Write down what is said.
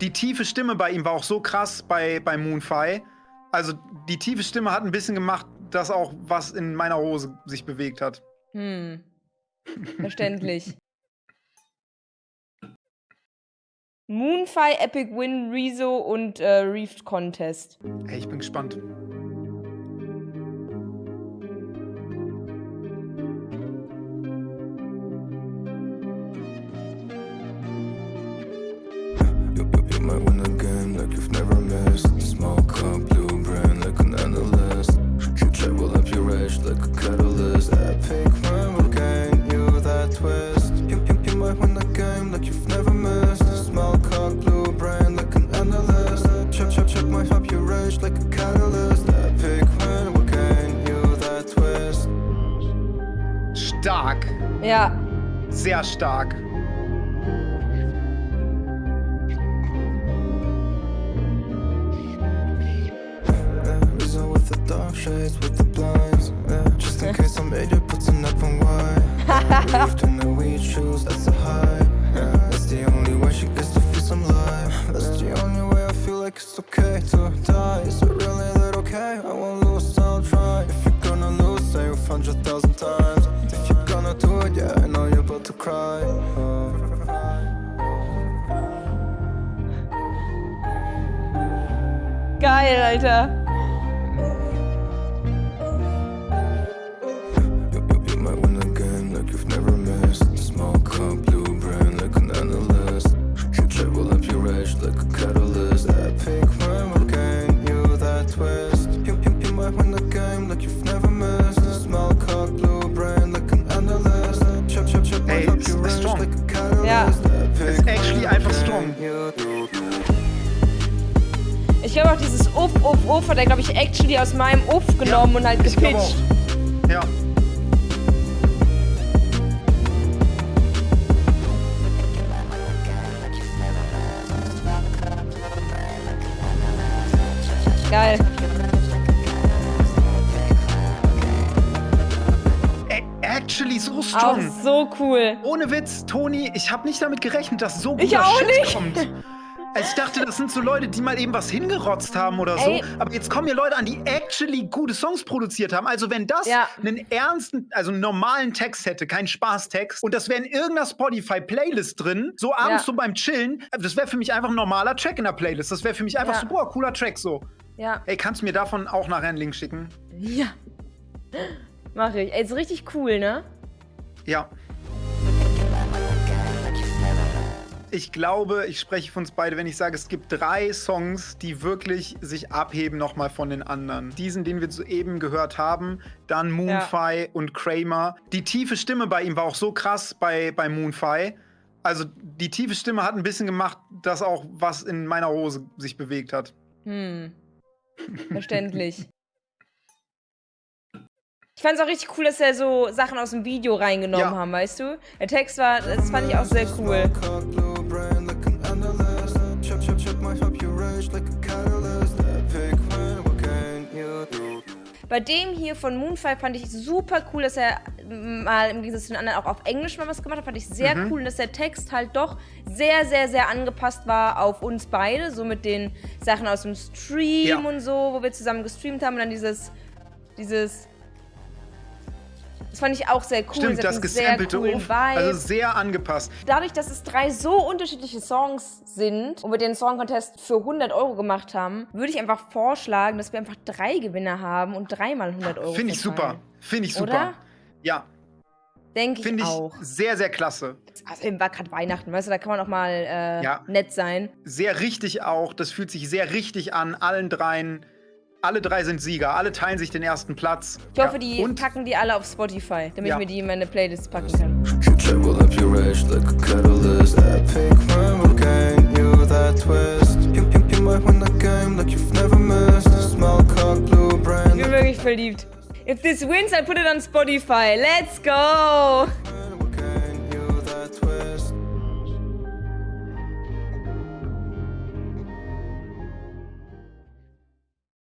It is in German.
die tiefe Stimme bei ihm war auch so krass bei, bei Moonfy. Also die tiefe Stimme hat ein bisschen gemacht, dass auch was in meiner Hose sich bewegt hat. Hm. Verständlich. Moonfy, Epic Win, Rezo und äh, Reefed Contest. Ey, ich bin gespannt. Might win a game like you've never missed. Small cup, blue brain like an analyst. You travel up your edge like a catalyst? Epic memory gain, you that twist. You, you, you might win a game like you've never missed. Small cock, blue brain like an analyst. Chop, chop, chop, might up your edge like a catalyst. Epic memory gain, you that twist. Stark. Ja. Sehr stark. Shades with the blinds. Yeah, just in case I made you putting up on wine. Lived in the weed shoes, that's a high. Yeah, that's the only way she gets to feel some life. That's the only way I feel like it's okay to die. Is it really that okay? I won't lose, I'll try. If you're gonna lose, say a hundred thousand times. If you're gonna do it, yeah, I know you're about to cry. Uh. Geil, Alter. Glaube auch dieses Uff, Uff, Uff hat er, glaube ich, actually aus meinem Uff genommen ja, und halt gepitcht. Ja. Geil. Strong. Auch so cool. Ohne Witz, Toni, ich habe nicht damit gerechnet, dass so guter ich auch Shit nicht. kommt. Also ich dachte, das sind so Leute, die mal eben was hingerotzt haben oder so. Ey. Aber jetzt kommen hier Leute an, die actually gute Songs produziert haben. Also wenn das ja. einen ernsten, also einen normalen Text hätte, keinen Spaßtext, und das wäre in irgendeiner Spotify-Playlist drin, so abends ja. so beim Chillen, das wäre für mich einfach ein normaler Track in der Playlist. Das wäre für mich einfach ja. so, boah, cooler Track so. Ja. Ey, kannst du mir davon auch nachher einen Link schicken? Ja. Mach ich. Ey, ist richtig cool, ne? Ja. ich glaube, ich spreche für uns beide, wenn ich sage, es gibt drei Songs, die wirklich sich abheben nochmal von den anderen. Diesen, den wir soeben gehört haben, dann Moonfy ja. und Kramer. Die tiefe Stimme bei ihm war auch so krass bei, bei Moonfy. Also die tiefe Stimme hat ein bisschen gemacht, dass auch was in meiner Hose sich bewegt hat. Hm. Verständlich. Ich fand es auch richtig cool, dass er so Sachen aus dem Video reingenommen ja. haben, weißt du? Der Text war, das fand ich auch sehr cool. Bei dem hier von Moonfire fand ich super cool, dass er mal im Gegensatz zu den anderen auch auf Englisch mal was gemacht hat. Fand ich sehr mhm. cool, dass der Text halt doch sehr, sehr, sehr angepasst war auf uns beide. So mit den Sachen aus dem Stream ja. und so, wo wir zusammen gestreamt haben. Und dann dieses, dieses das fand ich auch sehr cool. Stimmt, das gesampelte Uff, also sehr angepasst. Dadurch, dass es drei so unterschiedliche Songs sind und wir den Song Contest für 100 Euro gemacht haben, würde ich einfach vorschlagen, dass wir einfach drei Gewinner haben und dreimal 100 Euro Finde ich super. Finde ich super. Oder? Ja. Denke ich, Finde ich auch. sehr, sehr klasse. Also war gerade Weihnachten, weißt du, da kann man auch mal äh, ja. nett sein. Sehr richtig auch. Das fühlt sich sehr richtig an, allen dreien alle drei sind Sieger, alle teilen sich den ersten Platz. Ich hoffe, die Und? packen die alle auf Spotify, damit ja. ich mir die in meine Playlist packen kann. Ich bin wirklich verliebt. If this wins, I put it on Spotify. Let's go!